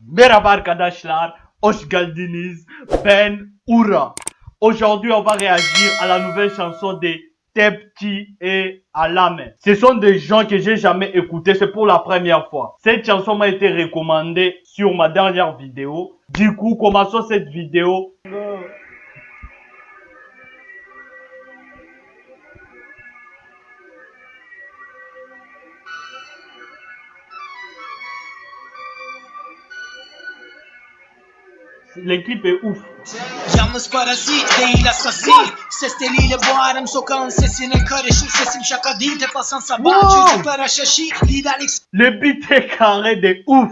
Merhaba arkadaşlar, hoş. Ben Oura. Aujourd'hui, on va réagir à la nouvelle chanson de Tepti et Alame. Ce sont des gens que j'ai jamais écoutés, c'est pour la première fois. Cette chanson m'a été recommandée sur ma dernière vidéo. Du coup, commençons cette vidéo. L'équipe est ouf. Yalnız parazit değil asasi Ses teliyle boğarım sokağın sesine karışır Sesim şaka değil tepasan sabah Wow. Çocuklara şaşı liderlik Le beat est carré de ouf.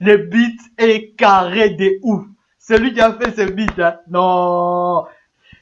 Le beat est carré de ouf. Celui qui a fait ce beat, hein. Non.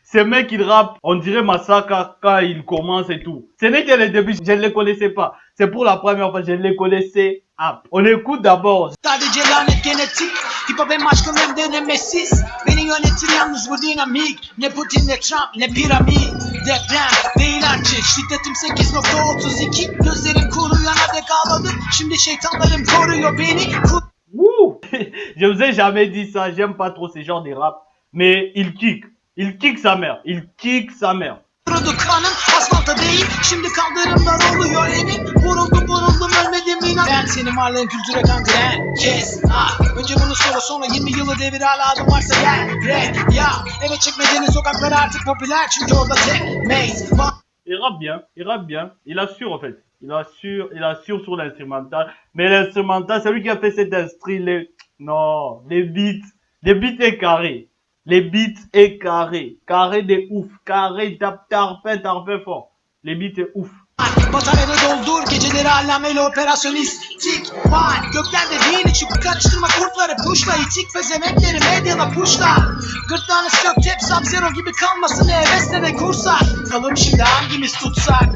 Ce mec, il rappe, on dirait Massacre quand il commence et tout. Ce n'est que le début, je ne les connaissais pas. C'est pour la première fois, je les connaissais. Ah, on écoute d'abord. Sadece lanet genetik Hip hop hem aşkım hem denemesiz Beni yönetir yalnız bu dinamik Ne Putin ne Trump ne piramit Deprem değil artık Şiddetim 8.32 Gözlerim kuruyana dek ağladım Şimdi şeytanlarım koruyor beni Kur- Wouh Je vous ai jamais dit ça, j'aime pas trop ce genre de rap. Mais il kick. Il kick sa mère. Il kick sa mère. Kurudu kanım asfalta değil. Şimdi kaldırımlar oluyor emin Vuruldum vuruldum ölmedim inan. Ben senin varlığın kültüre kangren Kes. Ah Önce bunu sonra sonra 20 yılı devir hala adım varsa gel. Rap ya. Eve çekmecenin sokakları artık popüler. Çünkü orada tek maze Il rappe bien, il rappe bien, il assure en fait. Il assure, il assure sur l'instrumental. Mais l'instrumental, c'est lui qui a fait cet instru, les... Non, les beats, les beats est carré. Les beats est carré. Carré de ouf. Carré, tape, tarpin, tarpin fort. Les beats est ouf. Bataryamı doldur geceleri allameyle operasyonist Var göklerde değil çık karıştırma kurtları puşla itik pezemekleri medyala puşla Gırtlağını sök tep sub zero gibi kalmasın hevesle de kursak Kalım şimdi hangimiz tutsak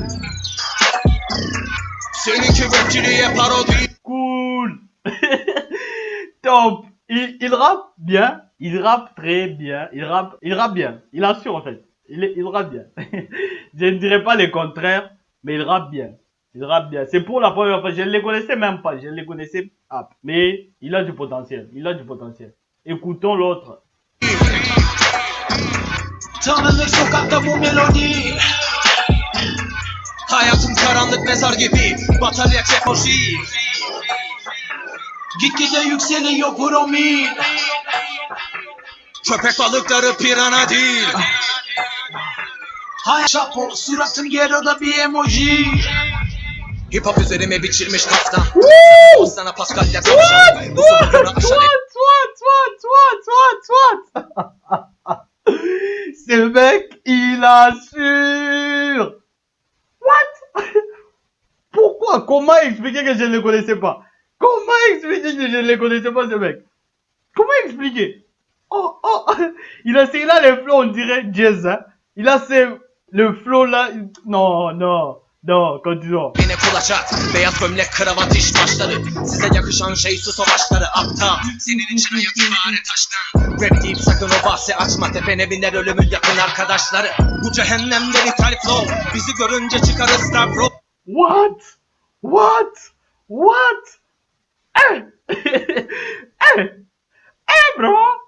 Seninki rapçiliğe parodi Cool. Top. Il, il rappe bien. Il rappe très bien. Il rappe, il rappe bien. Il assure en fait. Il, rappe bien. Je ne dirais pas le contraire, mais il rappe bien. Il rappe bien. C'est pour la première fois. Je ne les connaissais même pas. Je ne les connaissais pas. Mais il a du potentiel. Il a du potentiel. Écoutons l'autre. Gitgide yükseliyor Köpek balıkları pirana değil. Hay şapo suratım geroda bir emoji. Hip hop üzerime biçilmiş kaftan. O sana Pascal'le tavşan Bu sokakları aşan What, what, what, what, what, what? Ce mec, il assure What? Pourquoi Comment expliquer que je ne le connaissais pas Comment expliquer que je ne le connaissais pas ce mec Comment expliquer Oh, oh Il a c'est là le flow, on dirait jazz, hein Il a c'est le flow là... Non, non, non, continuons. Yine kulaçat Beyaz gömlek kravat iş başları Size yakışan şey su savaşları aptal Senin için hayat fare taştan Rap deyip sakın o bahsi açma Tepene biner ölümün yakın arkadaşları Bu cehennemde ithal flow Bizi görünce çıkarız star bro What? What? What? Eh! eh! Eh, bro!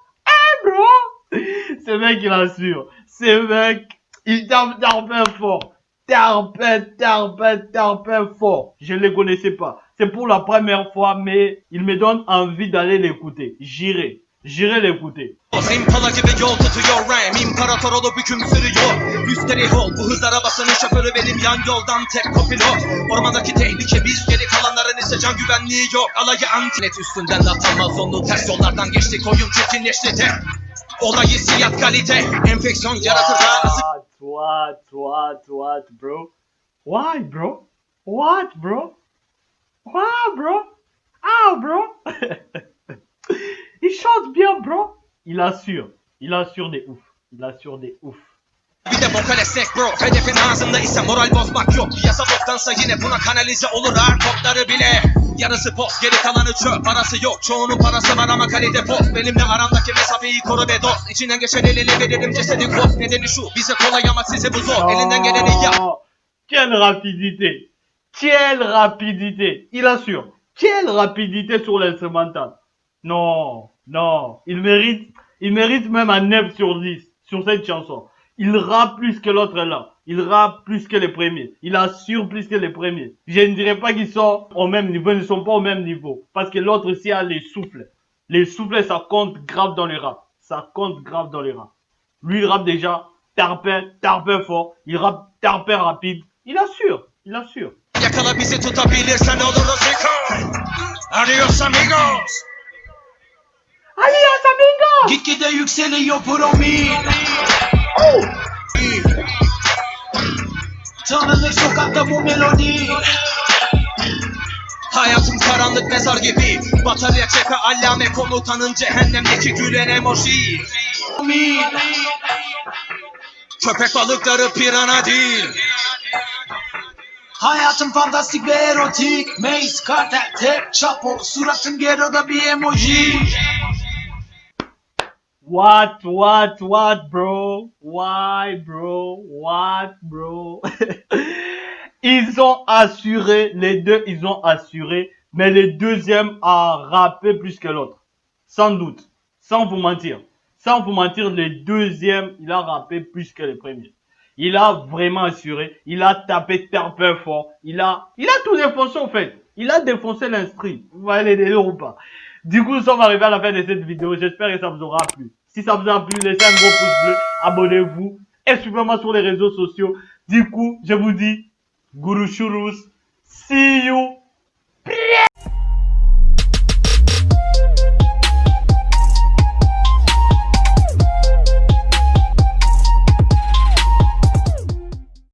Bro! Ce mec, il assure. Ce mec, il tape tarpin fort. Tarpin, tarpin, tarpin fort. Je ne le connaissais pas. C'est pour la première fois, mais il me donne envie d'aller l'écouter. J'irai. J'irai l'écouter. What, what, what, what, bro? Why, bro? What, bro? What, bro? Ah, bro? il chante bien, bro. Il assure. Il assure des ouf. Il assure des ouf. Bir de vokal esnek bro Hedefin ağzında ise moral bozmak yok Piyasa boktansa yine buna kanalize olur ağır kodları bile Yarısı post geri kalanı çöp Parası yok çoğunun parası var ama kalite post Benimle aramdaki mesafeyi koru be dost İçinden geçen elini veririm cesedi kost Nedeni şu bize kolay ama size bu zor Elinden geleni yap Quelle rapidité. Quelle rapidité. Il assure. Quelle rapidité sur l'instrumental. Non, non. Il mérite, il mérite même un 9 sur 10 sur cette chanson. Il rappe plus que l'autre là. Il rappe plus que les premiers. Il assure plus que les premiers. Je ne dirais pas qu'ils sont au même niveau. Ils ne sont pas au même niveau. Parce que l'autre aussi a les souffles. Les souffles, ça compte grave dans le rap. Ça compte grave dans le rap. Lui, il rappe déjà tarpin, tarpin fort. Il rappe tarpin rapide. Il assure. Il assure. Adios amigos Promil Tanınır sokakta bu melodi. Hayatım karanlık mezar gibi. Batarya çeka allame komutanın cehennemdeki gülen emoji. Köpek balıkları pirana değil. Hayatım fantastik ve erotik. Mace, Carter, Tek, Chapo Suratın Gero'da bir emoji What, what, what, bro? Why, bro? What, bro? ils ont assuré, les deux, ils ont assuré, mais le deuxième a rappé plus que l'autre. Sans doute. Sans vous mentir. Sans vous mentir, le deuxième, il a rappé plus que le premier. Il a vraiment assuré. Il a tapé terre fort. Il a, il a tout défoncé, en fait. Il a défoncé l'instru. Vous voyez les délires ou pas? Du coup, nous sommes arrivés à la fin de cette vidéo. J'espère que ça vous aura plu. Si ça vous a plu, laissez un gros pouce bleu, abonnez-vous et suivez-moi sur les réseaux sociaux. Du coup, je vous dis, Guru Shurus, see you